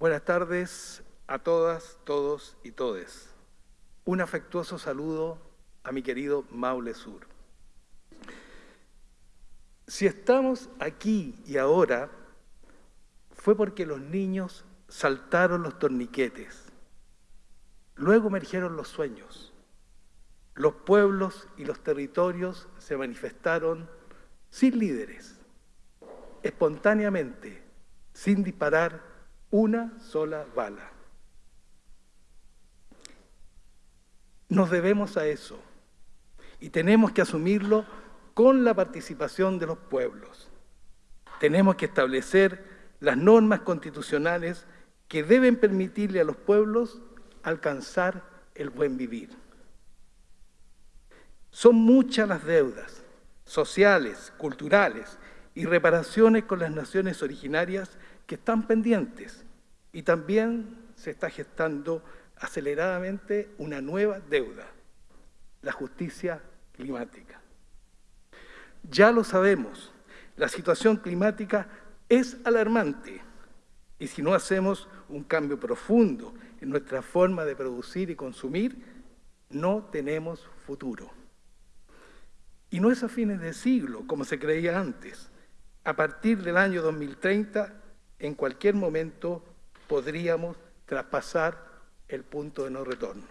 Buenas tardes a todas, todos y todes. Un afectuoso saludo a mi querido Maule Sur. Si estamos aquí y ahora, fue porque los niños saltaron los torniquetes. Luego emergieron los sueños. Los pueblos y los territorios se manifestaron sin líderes, espontáneamente, sin disparar una sola bala. Nos debemos a eso y tenemos que asumirlo con la participación de los pueblos. Tenemos que establecer las normas constitucionales que deben permitirle a los pueblos alcanzar el buen vivir. Son muchas las deudas sociales, culturales y reparaciones con las naciones originarias que están pendientes y también se está gestando aceleradamente una nueva deuda, la justicia climática. Ya lo sabemos, la situación climática es alarmante y si no hacemos un cambio profundo en nuestra forma de producir y consumir, no tenemos futuro. Y no es a fines de siglo, como se creía antes. A partir del año 2030, en cualquier momento podríamos traspasar el punto de no retorno.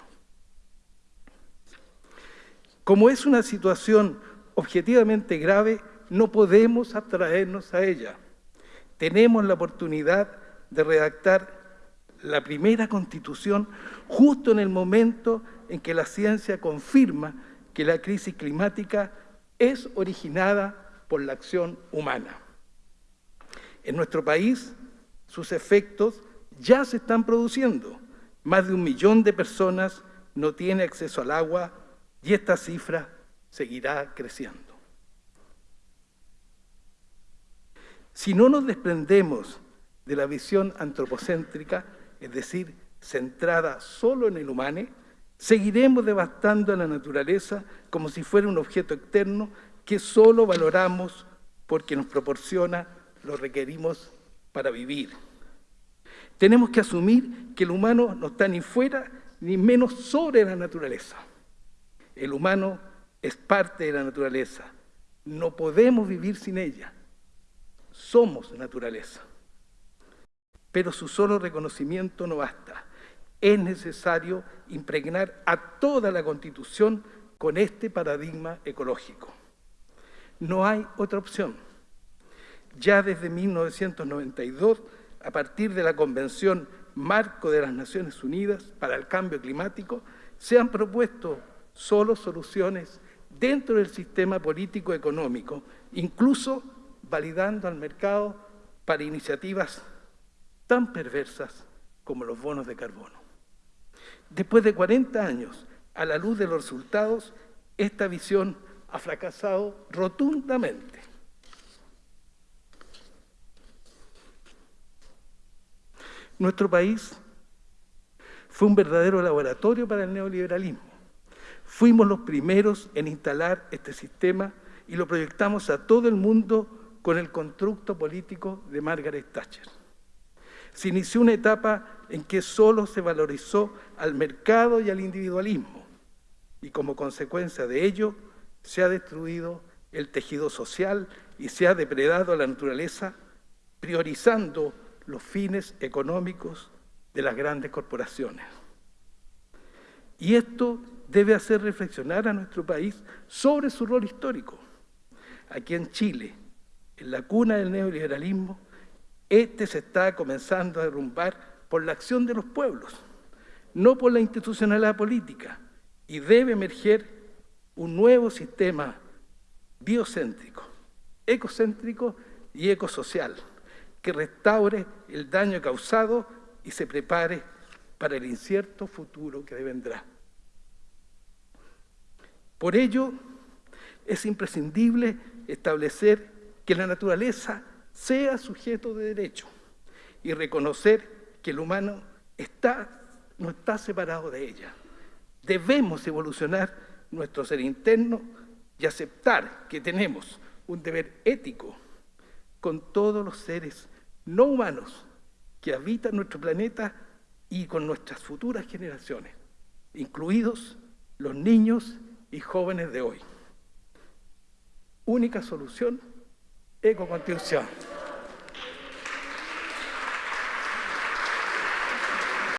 Como es una situación objetivamente grave, no podemos abstraernos a ella. Tenemos la oportunidad de redactar la primera constitución justo en el momento en que la ciencia confirma que la crisis climática es originada por la acción humana. En nuestro país, sus efectos ya se están produciendo. Más de un millón de personas no tienen acceso al agua y esta cifra seguirá creciendo. Si no nos desprendemos de la visión antropocéntrica, es decir, centrada solo en el humano, Seguiremos devastando a la naturaleza como si fuera un objeto externo que solo valoramos porque nos proporciona lo requerimos para vivir. Tenemos que asumir que el humano no está ni fuera ni menos sobre la naturaleza. El humano es parte de la naturaleza. No podemos vivir sin ella. Somos naturaleza. Pero su solo reconocimiento no basta es necesario impregnar a toda la Constitución con este paradigma ecológico. No hay otra opción. Ya desde 1992, a partir de la Convención Marco de las Naciones Unidas para el Cambio Climático, se han propuesto solo soluciones dentro del sistema político-económico, incluso validando al mercado para iniciativas tan perversas como los bonos de carbono. Después de 40 años, a la luz de los resultados, esta visión ha fracasado rotundamente. Nuestro país fue un verdadero laboratorio para el neoliberalismo. Fuimos los primeros en instalar este sistema y lo proyectamos a todo el mundo con el constructo político de Margaret Thatcher. Se inició una etapa en que solo se valorizó al mercado y al individualismo, y como consecuencia de ello se ha destruido el tejido social y se ha depredado la naturaleza, priorizando los fines económicos de las grandes corporaciones. Y esto debe hacer reflexionar a nuestro país sobre su rol histórico. Aquí en Chile, en la cuna del neoliberalismo, este se está comenzando a derrumbar por la acción de los pueblos, no por la institucionalidad política, y debe emerger un nuevo sistema biocéntrico, ecocéntrico y ecosocial, que restaure el daño causado y se prepare para el incierto futuro que vendrá. Por ello, es imprescindible establecer que la naturaleza sea sujeto de derecho y reconocer que el humano está, no está separado de ella. Debemos evolucionar nuestro ser interno y aceptar que tenemos un deber ético con todos los seres no humanos que habitan nuestro planeta y con nuestras futuras generaciones, incluidos los niños y jóvenes de hoy. Única solución, ecoconstrucción.